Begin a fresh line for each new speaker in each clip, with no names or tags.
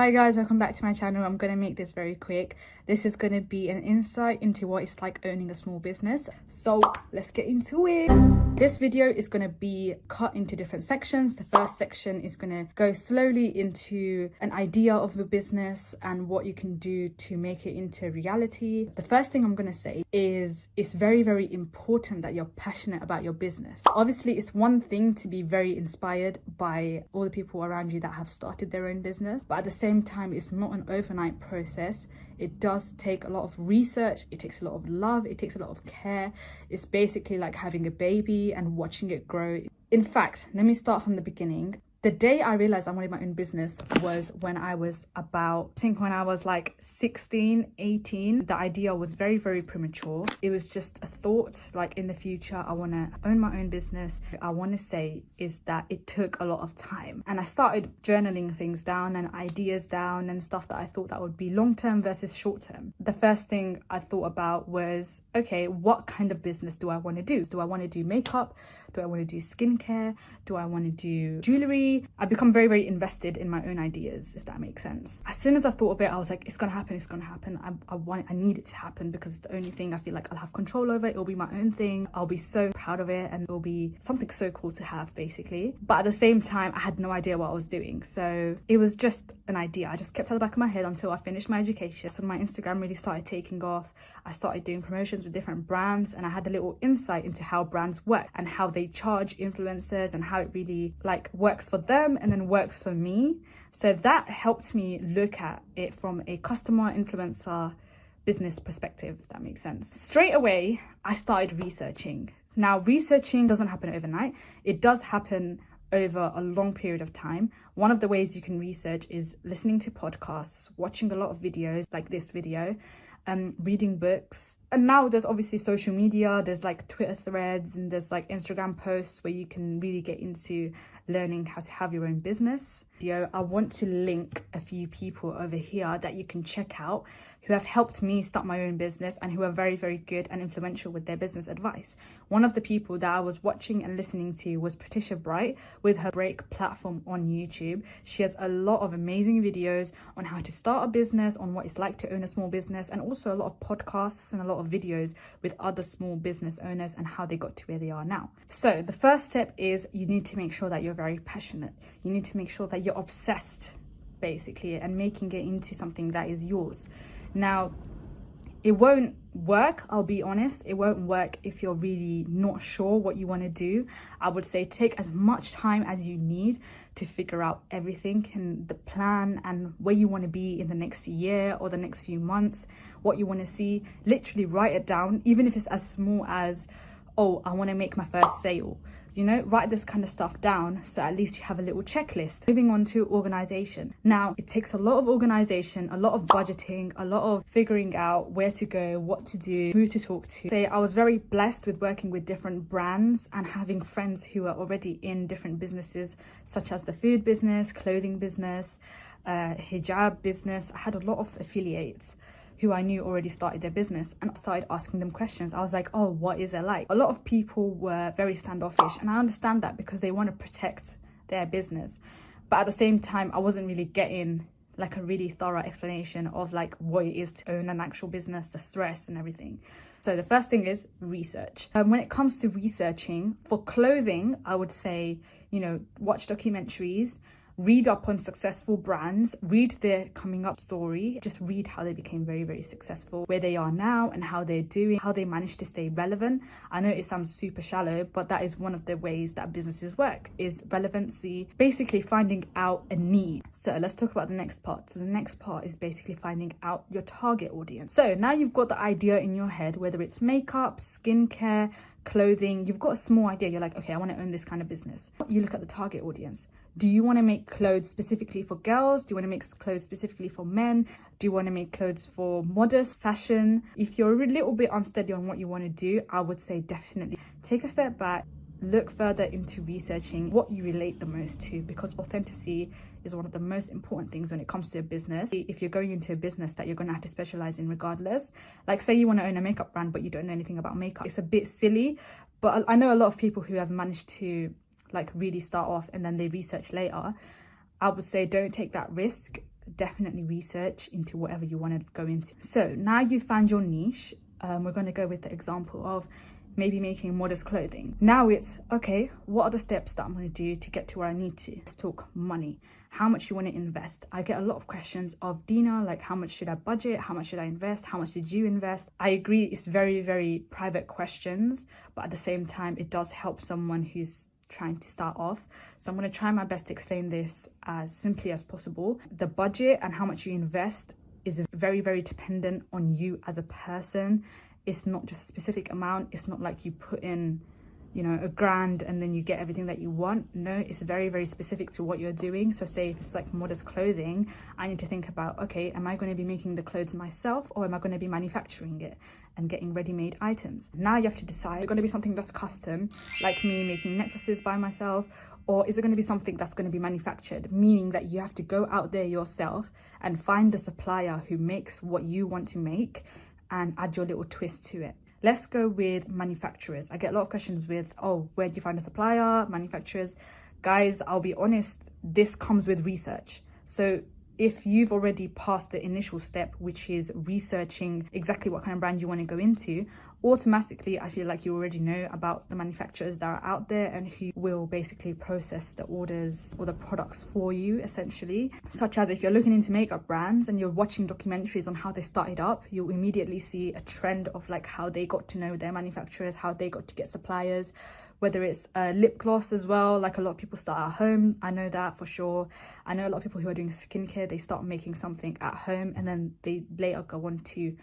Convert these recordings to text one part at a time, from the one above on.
Hi guys, welcome back to my channel. I'm going to make this very quick. This is going to be an insight into what it's like owning a small business. So let's get into it. This video is going to be cut into different sections. The first section is going to go slowly into an idea of the business and what you can do to make it into reality. The first thing I'm going to say is it's very, very important that you're passionate about your business. Obviously, it's one thing to be very inspired by all the people around you that have started their own business, but at the same time, it's not an overnight process. It does take a lot of research, it takes a lot of love, it takes a lot of care. It's basically like having a baby and watching it grow. In fact, let me start from the beginning the day I realized I wanted my own business was when I was about, I think when I was like 16, 18. The idea was very, very premature. It was just a thought like in the future, I want to own my own business. I want to say is that it took a lot of time. And I started journaling things down and ideas down and stuff that I thought that would be long term versus short term. The first thing I thought about was, okay, what kind of business do I want to do? Do I want to do makeup? Do I want to do skincare? Do I want to do jewelry? I become very, very invested in my own ideas, if that makes sense. As soon as I thought of it, I was like, it's gonna happen, it's gonna happen. I, I want, I need it to happen because it's the only thing I feel like I'll have control over. It'll be my own thing. I'll be so proud of it and it'll be something so cool to have, basically. But at the same time, I had no idea what I was doing. So it was just an idea. I just kept at the back of my head until I finished my education. So my Instagram really started taking off. I started doing promotions with different brands and I had a little insight into how brands work and how they charge influencers and how it really like works for them and then works for me. So that helped me look at it from a customer influencer business perspective, if that makes sense. Straight away, I started researching. Now, researching doesn't happen overnight. It does happen over a long period of time. One of the ways you can research is listening to podcasts, watching a lot of videos like this video, um, reading books. And now there's obviously social media, there's like Twitter threads and there's like Instagram posts where you can really get into learning how to have your own business. I want to link a few people over here that you can check out who have helped me start my own business and who are very, very good and influential with their business advice. One of the people that I was watching and listening to was Patricia Bright with her Break platform on YouTube. She has a lot of amazing videos on how to start a business, on what it's like to own a small business, and also a lot of podcasts and a lot of videos with other small business owners and how they got to where they are now. So the first step is you need to make sure that you're very passionate. You need to make sure that you're obsessed basically and making it into something that is yours now, it won't work, I'll be honest. It won't work if you're really not sure what you want to do. I would say take as much time as you need to figure out everything and the plan and where you want to be in the next year or the next few months, what you want to see. Literally write it down, even if it's as small as, oh, I want to make my first sale you know write this kind of stuff down so at least you have a little checklist. Moving on to organization. Now it takes a lot of organization a lot of budgeting a lot of figuring out where to go what to do who to talk to. Say i was very blessed with working with different brands and having friends who are already in different businesses such as the food business clothing business uh, hijab business. I had a lot of affiliates who I knew already started their business and I started asking them questions. I was like, oh, what is it like? A lot of people were very standoffish and I understand that because they want to protect their business. But at the same time, I wasn't really getting like a really thorough explanation of like what it is to own an actual business, the stress and everything. So the first thing is research. Um, when it comes to researching for clothing, I would say, you know, watch documentaries, read up on successful brands, read their coming up story, just read how they became very, very successful, where they are now and how they're doing, how they managed to stay relevant. I know it sounds super shallow, but that is one of the ways that businesses work is relevancy, basically finding out a need. So let's talk about the next part. So the next part is basically finding out your target audience. So now you've got the idea in your head, whether it's makeup, skincare, clothing, you've got a small idea. You're like, okay, I want to own this kind of business. You look at the target audience do you want to make clothes specifically for girls? Do you want to make clothes specifically for men? Do you want to make clothes for modest fashion? If you're a little bit unsteady on what you want to do i would say definitely take a step back look further into researching what you relate the most to because authenticity is one of the most important things when it comes to a business. If you're going into a business that you're going to have to specialize in regardless like say you want to own a makeup brand but you don't know anything about makeup it's a bit silly but i know a lot of people who have managed to like really start off and then they research later i would say don't take that risk definitely research into whatever you want to go into. So now you found your niche, um, we're going to go with the example of maybe making modest clothing. Now it's, okay, what are the steps that I'm going to do to get to where I need to? Let's talk money. How much you want to invest? I get a lot of questions of Dina, like how much should I budget? How much should I invest? How much did you invest? I agree, it's very, very private questions, but at the same time, it does help someone who's trying to start off. So I'm going to try my best to explain this as simply as possible. The budget and how much you invest is very, very dependent on you as a person it's not just a specific amount it's not like you put in you know a grand and then you get everything that you want. No it's very very specific to what you're doing. So say if it's like modest clothing i need to think about okay am i going to be making the clothes myself or am i going to be manufacturing it and getting ready-made items? Now you have to decide it's going to be something that's custom like me making necklaces by myself or is it going to be something that's going to be manufactured? Meaning that you have to go out there yourself and find the supplier who makes what you want to make and add your little twist to it. Let's go with manufacturers. I get a lot of questions with, oh, where do you find a supplier, manufacturers? Guys, I'll be honest, this comes with research. So if you've already passed the initial step, which is researching exactly what kind of brand you want to go into, automatically I feel like you already know about the manufacturers that are out there and who will basically process the orders or the products for you essentially. Such as if you're looking into makeup brands and you're watching documentaries on how they started up, you'll immediately see a trend of like how they got to know their manufacturers, how they got to get suppliers, whether it's a lip gloss as well. Like a lot of people start at home. I know that for sure. I know a lot of people who are doing skincare they start making something at home and then they later go on to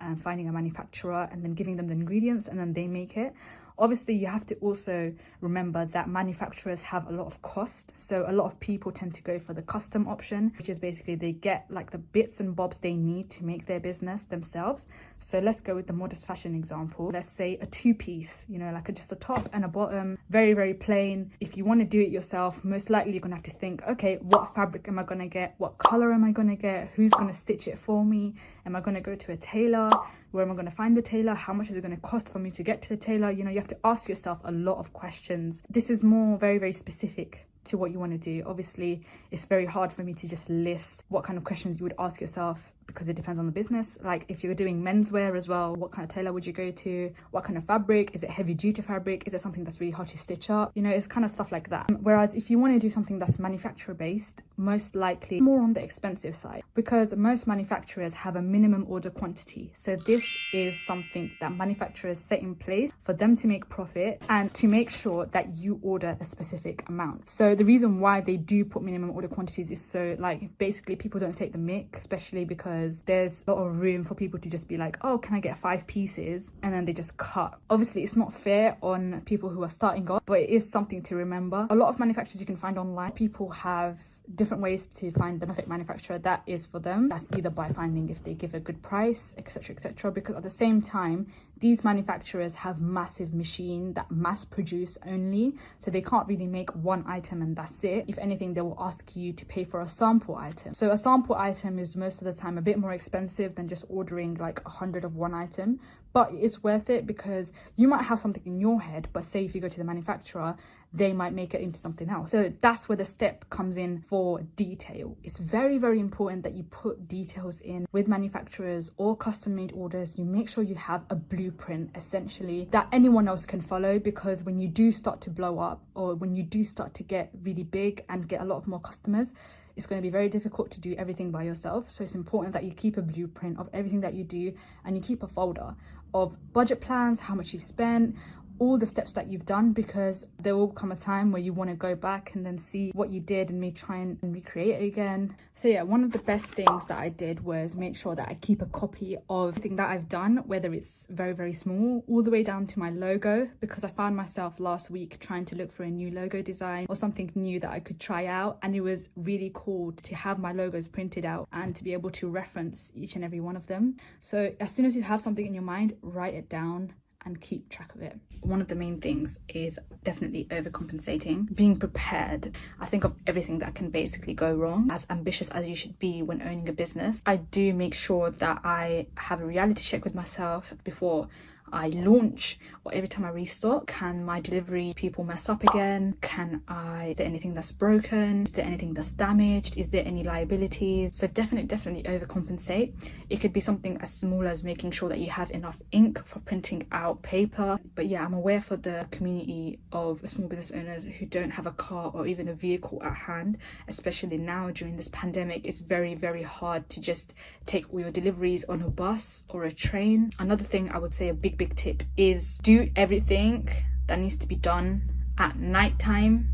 um, finding a manufacturer and then giving them the ingredients and then they make it obviously you have to also remember that manufacturers have a lot of cost. So a lot of people tend to go for the custom option which is basically they get like the bits and bobs they need to make their business themselves. So let's go with the modest fashion example. Let's say a two-piece you know like a, just a top and a bottom very very plain. If you want to do it yourself most likely you're gonna have to think okay what fabric am i gonna get? What color am i gonna get? Who's gonna stitch it for me? Am i gonna go to a tailor where am I going to find the tailor? How much is it going to cost for me to get to the tailor? You know, you have to ask yourself a lot of questions. This is more very, very specific to what you want to do. Obviously, it's very hard for me to just list what kind of questions you would ask yourself because it depends on the business. Like if you're doing menswear as well, what kind of tailor would you go to? What kind of fabric? Is it heavy duty fabric? Is it something that's really hard to stitch up? You know, it's kind of stuff like that. Whereas if you want to do something that's manufacturer based, most likely more on the expensive side because most manufacturers have a minimum order quantity. So this is something that manufacturers set in place for them to make profit and to make sure that you order a specific amount. So the reason why they do put minimum order quantities is so like basically people don't take the mick, especially because because there's a lot of room for people to just be like, oh, can I get five pieces? And then they just cut. Obviously, it's not fair on people who are starting off, but it is something to remember. A lot of manufacturers you can find online, people have different ways to find the perfect manufacturer that is for them. That's either by finding if they give a good price etc etc because at the same time these manufacturers have massive machine that mass produce only so they can't really make one item and that's it. If anything they will ask you to pay for a sample item. So a sample item is most of the time a bit more expensive than just ordering like a hundred of one item but it's worth it because you might have something in your head but say if you go to the manufacturer they might make it into something else. So that's where the step comes in for detail. It's very, very important that you put details in with manufacturers or custom made orders. You make sure you have a blueprint essentially that anyone else can follow because when you do start to blow up or when you do start to get really big and get a lot of more customers, it's going to be very difficult to do everything by yourself. So it's important that you keep a blueprint of everything that you do and you keep a folder of budget plans, how much you've spent, all the steps that you've done because there will come a time where you want to go back and then see what you did and me try and recreate it again. So yeah one of the best things that i did was make sure that i keep a copy of everything that i've done whether it's very very small all the way down to my logo because i found myself last week trying to look for a new logo design or something new that i could try out. And it was really cool to have my logos printed out and to be able to reference each and every one of them. So as soon as you have something in your mind write it down and keep track of it. One of the main things is definitely overcompensating, being prepared. I think of everything that can basically go wrong. As ambitious as you should be when owning a business, I do make sure that I have a reality check with myself before I launch or every time I restock, can my delivery people mess up again? Can I, is there anything that's broken? Is there anything that's damaged? Is there any liabilities? So definitely, definitely overcompensate. It could be something as small as making sure that you have enough ink for printing out paper. But yeah, I'm aware for the community of small business owners who don't have a car or even a vehicle at hand, especially now during this pandemic, it's very, very hard to just take all your deliveries on a bus or a train. Another thing I would say a big, big big tip is do everything that needs to be done at night time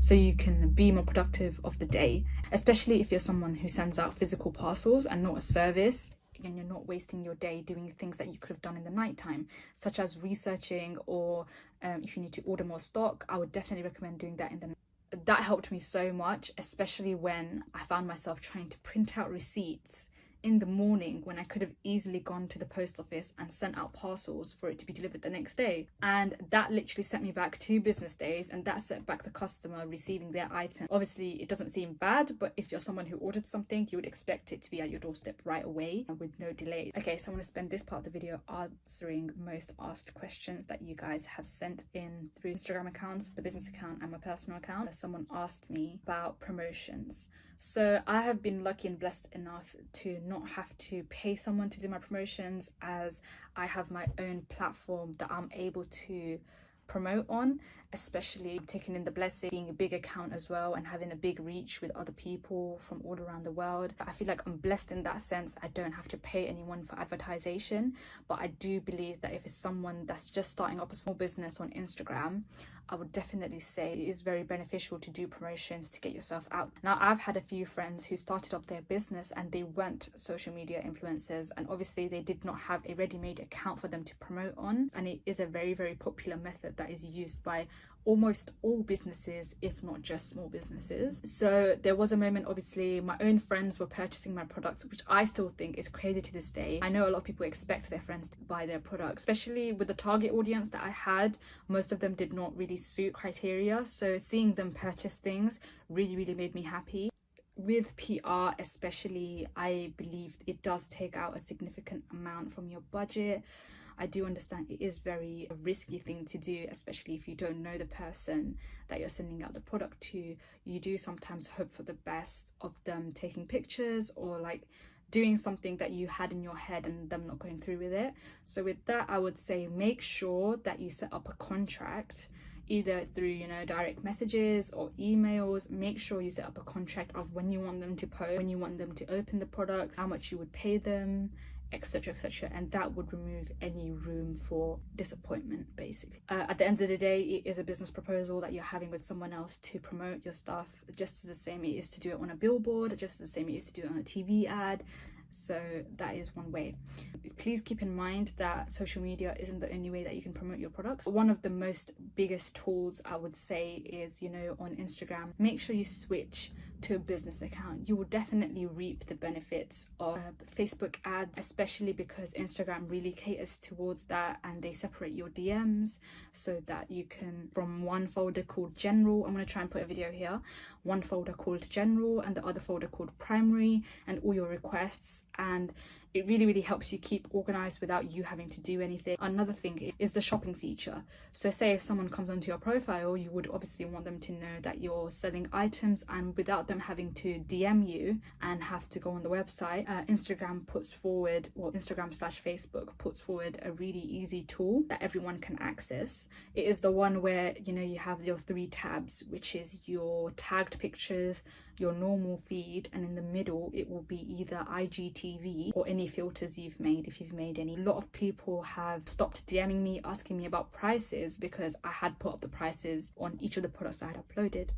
so you can be more productive of the day especially if you're someone who sends out physical parcels and not a service. And you're not wasting your day doing things that you could have done in the night time such as researching or um, if you need to order more stock i would definitely recommend doing that in the that helped me so much especially when i found myself trying to print out receipts in the morning when I could have easily gone to the post office and sent out parcels for it to be delivered the next day. And that literally set me back two business days and that set back the customer receiving their item. Obviously, it doesn't seem bad, but if you're someone who ordered something, you would expect it to be at your doorstep right away and with no delay. Okay, so I'm going to spend this part of the video answering most asked questions that you guys have sent in through Instagram accounts, the business account and my personal account. Someone asked me about promotions. So I have been lucky and blessed enough to not have to pay someone to do my promotions as I have my own platform that I'm able to promote on especially taking in the blessing being a big account as well and having a big reach with other people from all around the world. I feel like i'm blessed in that sense. I don't have to pay anyone for advertisement but i do believe that if it's someone that's just starting up a small business on instagram I would definitely say it is very beneficial to do promotions to get yourself out. Now, I've had a few friends who started off their business and they weren't social media influencers, and obviously, they did not have a ready made account for them to promote on. And it is a very, very popular method that is used by almost all businesses if not just small businesses. So there was a moment obviously my own friends were purchasing my products which i still think is crazy to this day. I know a lot of people expect their friends to buy their products especially with the target audience that i had. Most of them did not really suit criteria so seeing them purchase things really really made me happy with PR, especially, I believe it does take out a significant amount from your budget. I do understand it is very a risky thing to do, especially if you don't know the person that you're sending out the product to. You do sometimes hope for the best of them taking pictures or like doing something that you had in your head and them not going through with it. So with that, I would say make sure that you set up a contract either through you know direct messages or emails make sure you set up a contract of when you want them to post when you want them to open the products how much you would pay them etc etc and that would remove any room for disappointment basically. Uh, at the end of the day it is a business proposal that you're having with someone else to promote your stuff just as the same it is to do it on a billboard just as the same it is to do it on a tv ad so that is one way. Please keep in mind that social media isn't the only way that you can promote your products. One of the most biggest tools i would say is you know on instagram. Make sure you switch to a business account you will definitely reap the benefits of uh, facebook ads especially because instagram really caters towards that and they separate your dms so that you can from one folder called general i'm going to try and put a video here one folder called general and the other folder called primary and all your requests and it really really helps you keep organized without you having to do anything. Another thing is the shopping feature. So say if someone comes onto your profile you would obviously want them to know that you're selling items and without them having to dm you and have to go on the website uh, instagram puts forward or instagram slash facebook puts forward a really easy tool that everyone can access. It is the one where you know you have your three tabs which is your tagged pictures your normal feed and in the middle it will be either IGTV or any filters you've made if you've made any. A lot of people have stopped DMing me asking me about prices because I had put up the prices on each of the products I had uploaded.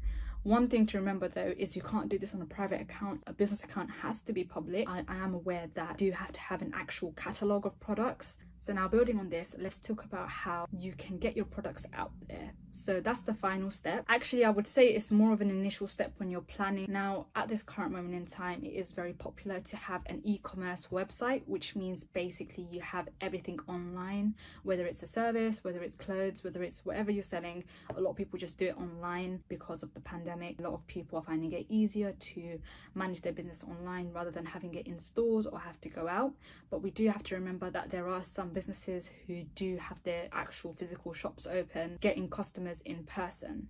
One thing to remember though is you can't do this on a private account. A business account has to be public. I, I am aware that you have to have an actual catalogue of products so now building on this, let's talk about how you can get your products out there. So that's the final step. Actually, I would say it's more of an initial step when you're planning. Now, at this current moment in time, it is very popular to have an e-commerce website, which means basically you have everything online, whether it's a service, whether it's clothes, whether it's whatever you're selling. A lot of people just do it online because of the pandemic. A lot of people are finding it easier to manage their business online rather than having it in stores or have to go out. But we do have to remember that there are some businesses who do have their actual physical shops open, getting customers in person.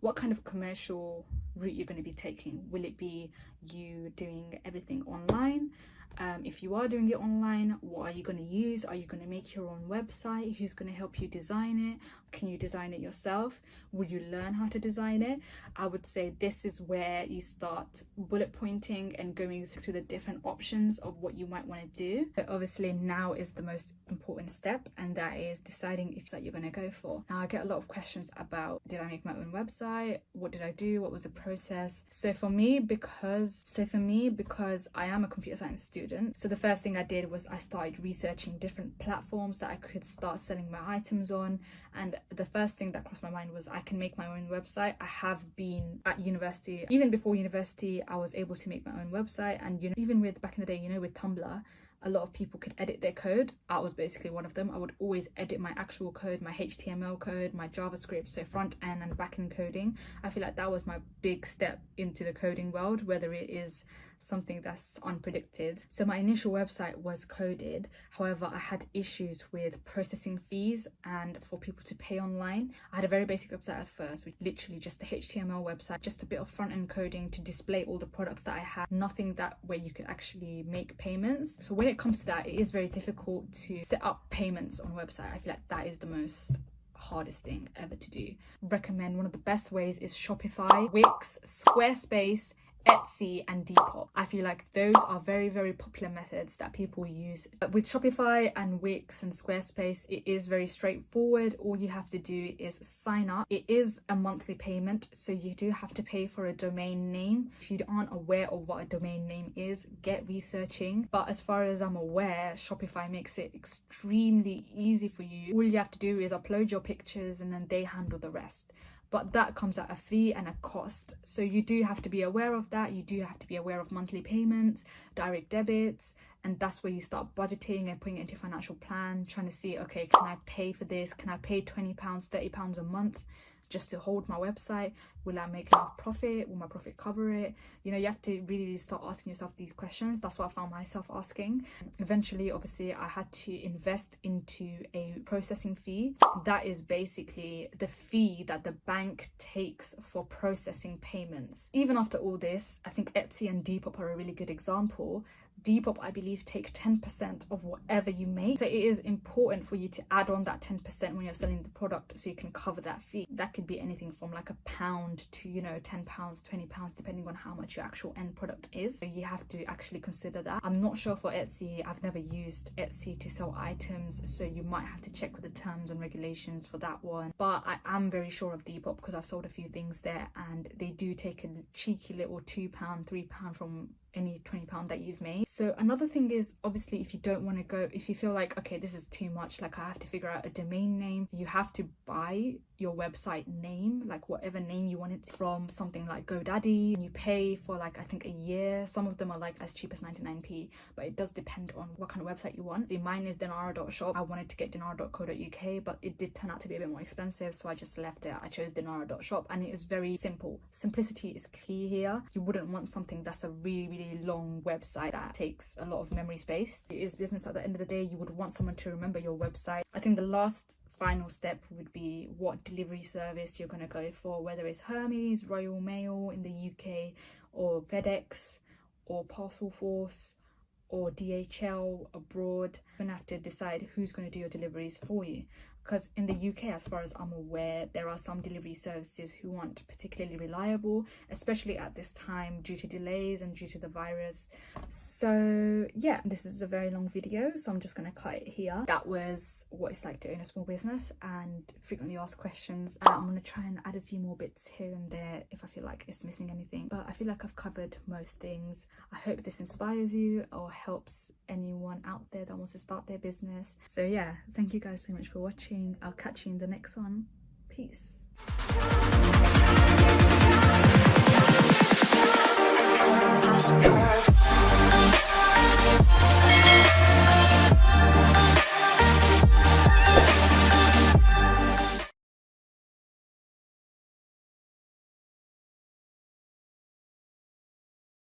What kind of commercial route you're going to be taking? Will it be you doing everything online? Um, if you are doing it online, what are you going to use? Are you going to make your own website? Who's going to help you design it? Can you design it yourself? Will you learn how to design it? I would say this is where you start bullet pointing and going through the different options of what you might want to do. But obviously now is the most important step and that is deciding if that you're going to go for. Now I get a lot of questions about did I make my own website? What did I do? What was the process? So for me because so for me because I am a computer science student so the first thing I did was I started researching different platforms that I could start selling my items on and the first thing that crossed my mind was I can make my own website. I have been at university, even before university, I was able to make my own website. And you know, even with back in the day, you know, with Tumblr, a lot of people could edit their code. I was basically one of them. I would always edit my actual code, my HTML code, my JavaScript, so front end and back end coding. I feel like that was my big step into the coding world, whether it is something that's unpredicted. So my initial website was coded. However, I had issues with processing fees and for people to pay online. I had a very basic website at first, with literally just a HTML website, just a bit of front end coding to display all the products that I had. Nothing that where you could actually make payments. So when it comes to that, it is very difficult to set up payments on website. I feel like that is the most hardest thing ever to do. Recommend one of the best ways is Shopify, Wix, Squarespace, Etsy and Depop. I feel like those are very, very popular methods that people use. But with Shopify and Wix and Squarespace, it is very straightforward. All you have to do is sign up. It is a monthly payment, so you do have to pay for a domain name. If you aren't aware of what a domain name is, get researching. But as far as I'm aware, Shopify makes it extremely easy for you. All you have to do is upload your pictures and then they handle the rest but that comes at a fee and a cost. So you do have to be aware of that. You do have to be aware of monthly payments, direct debits, and that's where you start budgeting and putting it into financial plan, trying to see, okay, can I pay for this? Can I pay 20 pounds, 30 pounds a month? Just to hold my website? Will i make enough profit? Will my profit cover it? You know you have to really start asking yourself these questions. That's what i found myself asking. Eventually obviously i had to invest into a processing fee. That is basically the fee that the bank takes for processing payments. Even after all this i think etsy and depop are a really good example Depop, I believe, take 10% of whatever you make. So it is important for you to add on that 10% when you're selling the product so you can cover that fee. That could be anything from like a pound to, you know, 10 pounds, 20 pounds, depending on how much your actual end product is. So you have to actually consider that. I'm not sure for Etsy. I've never used Etsy to sell items. So you might have to check with the terms and regulations for that one. But I am very sure of Depop because I've sold a few things there and they do take a cheeky little two pound, three pound from any 20 pound that you've made. So another thing is obviously if you don't want to go if you feel like okay this is too much like i have to figure out a domain name you have to buy your website name like whatever name you want it from something like godaddy and you pay for like i think a year. Some of them are like as cheap as 99p but it does depend on what kind of website you want. The mine is dinara.shop i wanted to get dinara.co.uk but it did turn out to be a bit more expensive so i just left it. I chose dinara.shop and it is very simple. Simplicity is key here. You wouldn't want something that's a really really long website that takes a lot of memory space. It is business at the end of the day. You would want someone to remember your website. I think the last final step would be what delivery service you're going to go for, whether it's Hermes, Royal Mail in the UK, or FedEx, or Parcel Force, or DHL abroad. You're going to have to decide who's going to do your deliveries for you because in the UK as far as I'm aware there are some delivery services who aren't particularly reliable especially at this time due to delays and due to the virus. So yeah this is a very long video so I'm just gonna cut it here. That was what it's like to own a small business and frequently asked questions uh, I'm gonna try and add a few more bits here and there if I feel like it's missing anything. But I feel like I've covered most things. I hope this inspires you or helps anyone out there that wants to start their business so yeah thank you guys so much for watching. I'll catch you in the next one. Peace.